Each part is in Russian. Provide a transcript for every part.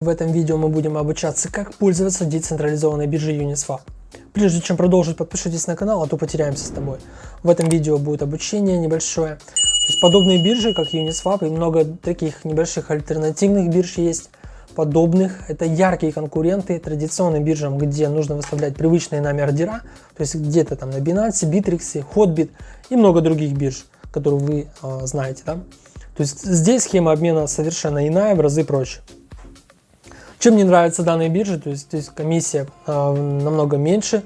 В этом видео мы будем обучаться, как пользоваться децентрализованной биржей Uniswap. Прежде чем продолжить, подпишитесь на канал, а то потеряемся с тобой. В этом видео будет обучение небольшое. То есть подобные биржи, как Uniswap, и много таких небольших альтернативных бирж есть, подобных. Это яркие конкуренты традиционным биржам, где нужно выставлять привычные нами ордера, то есть где-то там на Binance, Bittrex, Hotbit и много других бирж, которые вы э, знаете. Да? То есть здесь схема обмена совершенно иная, в разы проще. Чем мне нравятся данные биржи, то есть здесь комиссия э, намного меньше,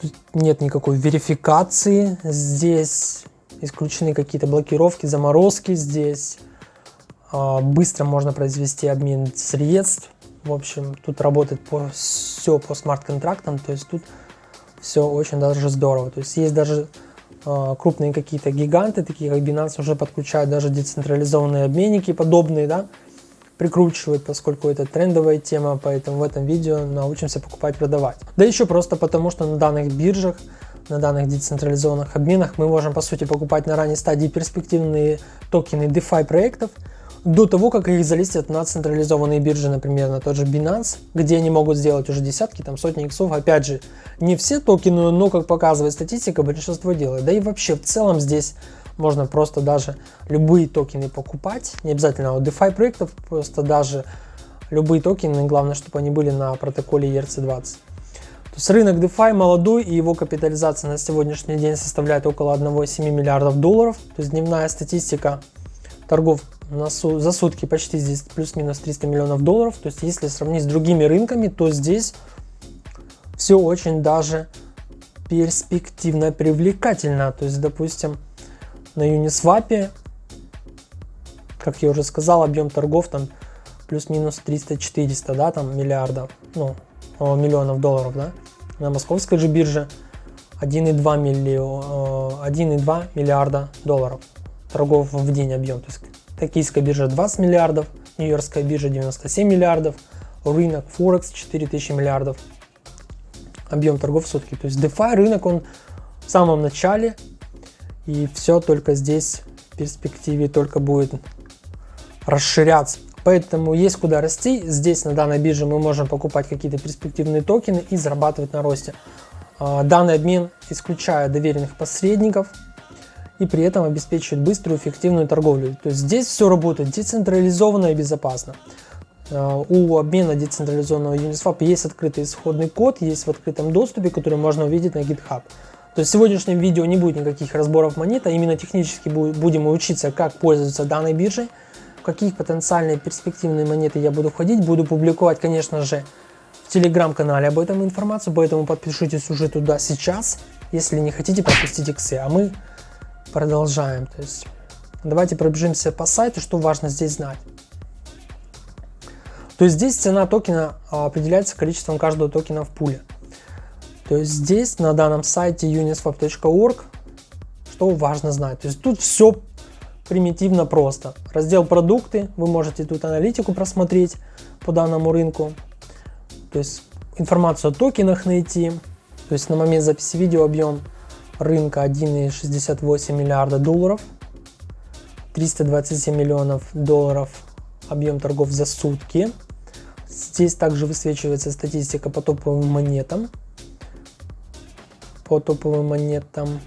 Тут нет никакой верификации, здесь исключены какие-то блокировки, заморозки, здесь э, быстро можно произвести обмен средств, в общем, тут работает по, все по смарт-контрактам, то есть тут все очень даже здорово, то есть есть даже э, крупные какие-то гиганты, такие как Binance, уже подключают даже децентрализованные обменники подобные, да, прикручивают, поскольку это трендовая тема, поэтому в этом видео научимся покупать, продавать. Да еще просто потому, что на данных биржах, на данных децентрализованных обменах мы можем по сути покупать на ранней стадии перспективные токены DeFi проектов, до того, как их залистят на централизованные биржи, например, на тот же Binance, где они могут сделать уже десятки, там сотни иксов. Опять же, не все токены, но, как показывает статистика, большинство делает. Да и вообще, в целом здесь можно просто даже любые токены покупать, не обязательно у DeFi проектов, просто даже любые токены, главное, чтобы они были на протоколе ERC20. То есть рынок DeFi молодой и его капитализация на сегодняшний день составляет около 1,7 миллиардов долларов. То есть дневная статистика торгов на су за сутки почти здесь плюс-минус 300 миллионов долларов. То есть если сравнить с другими рынками, то здесь все очень даже перспективно привлекательно. То есть, допустим, на Uniswap, как я уже сказал, объем торгов там плюс-минус 300-400, да, там миллиардов, ну, миллионов долларов, да. На московской же бирже 1,2 миллион, 1,2 миллиарда долларов торгов в день объем. То есть токийская биржа 20 миллиардов, нью-йоркская биржа 97 миллиардов, рынок Форекс 4000 миллиардов объем торгов в сутки. То есть DeFi рынок, он в самом начале, и все только здесь в перспективе только будет расширяться. Поэтому есть куда расти. Здесь на данной бирже мы можем покупать какие-то перспективные токены и зарабатывать на росте. А, данный обмен исключает доверенных посредников и при этом обеспечивает быструю эффективную торговлю. То есть здесь все работает децентрализованно и безопасно. А, у обмена децентрализованного Uniswap есть открытый исходный код, есть в открытом доступе, который можно увидеть на GitHub. То есть в сегодняшнем видео не будет никаких разборов монет, а именно технически будем учиться, как пользоваться данной биржей, в какие потенциальные перспективные монеты я буду входить. Буду публиковать, конечно же, в телеграм-канале об этом информацию, поэтому подпишитесь уже туда сейчас, если не хотите пропустить иксы. А мы продолжаем. То есть давайте пробежимся по сайту, что важно здесь знать. То есть здесь цена токена а, определяется количеством каждого токена в пуле. То есть здесь на данном сайте uniswap.org что важно знать. То есть тут все примитивно просто. Раздел продукты, вы можете тут аналитику просмотреть по данному рынку. То есть информацию о токенах найти. То есть на момент записи видео объем рынка 1,68 миллиарда долларов. 327 миллионов долларов объем торгов за сутки. Здесь также высвечивается статистика по топовым монетам по топовым монетам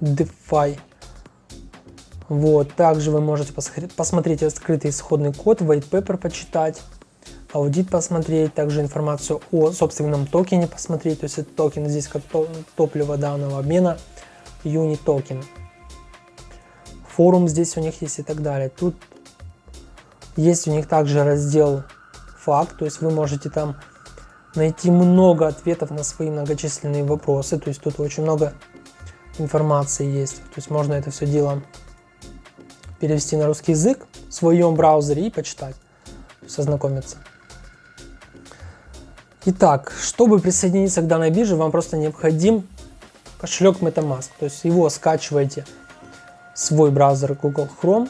DeFi. Вот, также вы можете посмотреть открытый исходный код, white paper почитать, аудит посмотреть, также информацию о собственном токене посмотреть, то есть это токен здесь как топливо данного обмена, юни токен. Форум здесь у них есть и так далее. Тут есть у них также раздел факт, то есть вы можете там найти много ответов на свои многочисленные вопросы. То есть тут очень много информации есть. То есть можно это все дело перевести на русский язык в своем браузере и почитать, то есть ознакомиться. Итак, чтобы присоединиться к данной бирже, вам просто необходим кошелек MetaMask. То есть его скачиваете в свой браузер Google Chrome.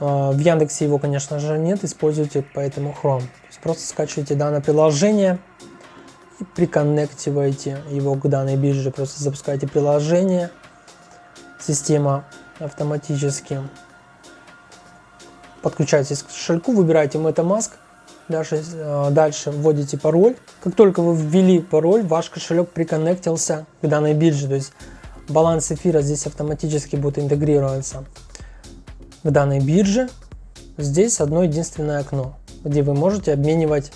А, в Яндексе его, конечно же, нет, используйте поэтому Chrome просто скачиваете данное приложение и приконнективаете его к данной бирже. Просто запускаете приложение, система автоматически подключаетесь к кошельку, выбираете MetaMask, дальше, дальше вводите пароль. Как только вы ввели пароль, ваш кошелек приконнектился к данной бирже, то есть баланс эфира здесь автоматически будет интегрироваться к данной бирже. Здесь одно единственное окно, где вы можете обменивать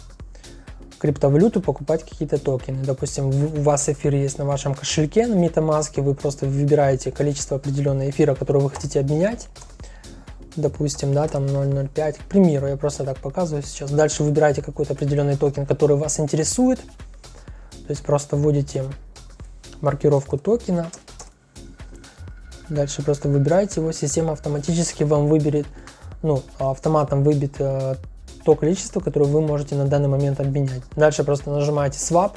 криптовалюту, покупать какие-то токены. Допустим, у вас эфир есть на вашем кошельке, на MetaMask, вы просто выбираете количество определенного эфира, которое вы хотите обменять. Допустим, да, там 0.05, к примеру, я просто так показываю сейчас. Дальше выбираете какой-то определенный токен, который вас интересует. То есть просто вводите маркировку токена. Дальше просто выбираете его, система автоматически вам выберет, ну, автоматом выбит э, то количество, которое вы можете на данный момент обменять. Дальше просто нажимаете Swap,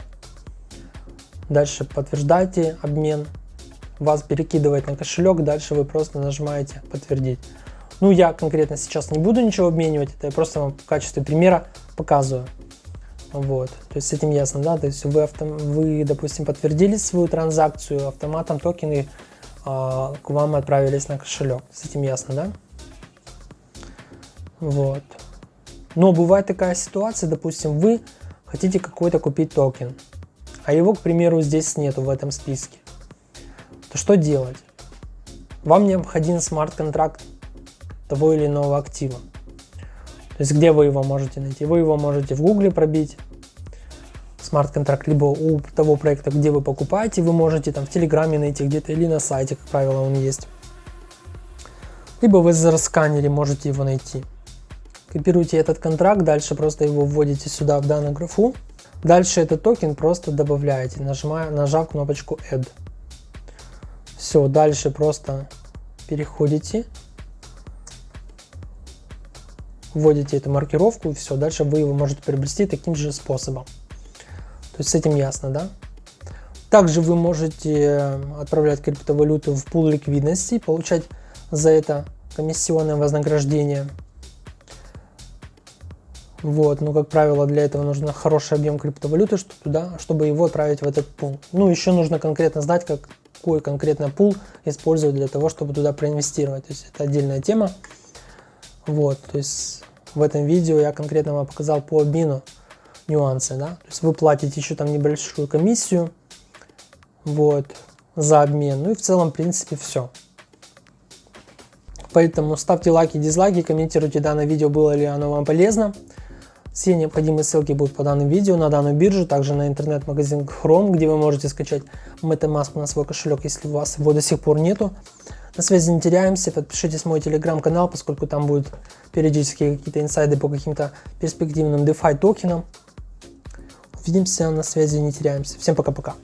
дальше подтверждаете обмен, вас перекидывает на кошелек, дальше вы просто нажимаете подтвердить. Ну, я конкретно сейчас не буду ничего обменивать, это я просто вам в качестве примера показываю. Вот, то есть с этим ясно, да, то есть вы, авто, вы допустим, подтвердили свою транзакцию, автоматом токены э, к вам отправились на кошелек, с этим ясно, да? Вот. Но бывает такая ситуация, допустим, вы хотите какой-то купить токен, а его, к примеру, здесь нету в этом списке. То что делать? Вам необходим смарт-контракт того или иного актива. То есть где вы его можете найти? Вы его можете в гугле пробить, смарт-контракт, либо у того проекта, где вы покупаете, вы можете там в телеграме найти где-то или на сайте, как правило, он есть. Либо в SR-сканере можете его найти. Копируете этот контракт, дальше просто его вводите сюда в данную графу. Дальше этот токен просто добавляете, нажимая, нажав кнопочку Add. Все, дальше просто переходите, вводите эту маркировку и все, дальше вы его можете приобрести таким же способом. То есть с этим ясно, да? Также вы можете отправлять криптовалюту в пул ликвидности, получать за это комиссионное вознаграждение. Вот, но, как правило, для этого нужно хороший объем криптовалюты, что туда, чтобы его отправить в этот пул. Ну, еще нужно конкретно знать, какой конкретно пул использовать для того, чтобы туда проинвестировать. То есть это отдельная тема. Вот, то есть в этом видео я конкретно вам показал по обмену нюансы, да. То есть вы платите еще там небольшую комиссию, вот, за обмен. Ну и в целом, в принципе, все. Поэтому ставьте лайки, дизлайки, комментируйте данное видео, было ли оно вам полезно. Все необходимые ссылки будут по данному видео, на данную биржу, также на интернет-магазин Chrome, где вы можете скачать MetaMask на свой кошелек, если у вас его до сих пор нету. На связи не теряемся, подпишитесь на мой телеграм-канал, поскольку там будут периодически какие-то инсайды по каким-то перспективным DeFi токенам. Увидимся, на связи не теряемся. Всем пока-пока.